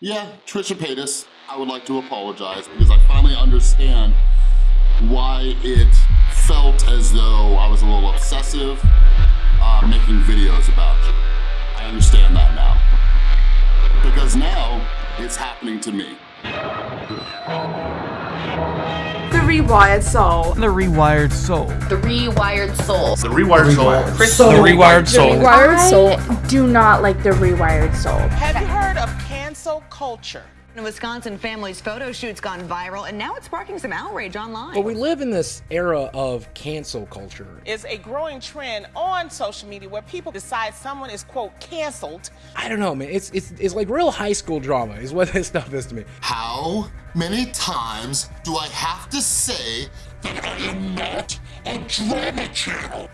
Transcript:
Yeah, Trisha Paytas, I would like to apologize because I finally understand why it felt as though I was a little obsessive uh, making videos about you. I understand that now. Because now, it's happening to me. The Rewired Soul. The Rewired Soul. The Rewired Soul. The Rewired Soul. Crystal. The Rewired Soul. The Rewired Soul. I do not like the Rewired Soul. Have you heard of cancel culture? A Wisconsin family's photo shoot's gone viral, and now it's sparking some outrage online. Well, we live in this era of cancel culture. It's a growing trend on social media where people decide someone is, quote, canceled. I don't know, man. It's, it's, it's like real high school drama is what this stuff is to me. How many times do I have to say that I am not a drama channel?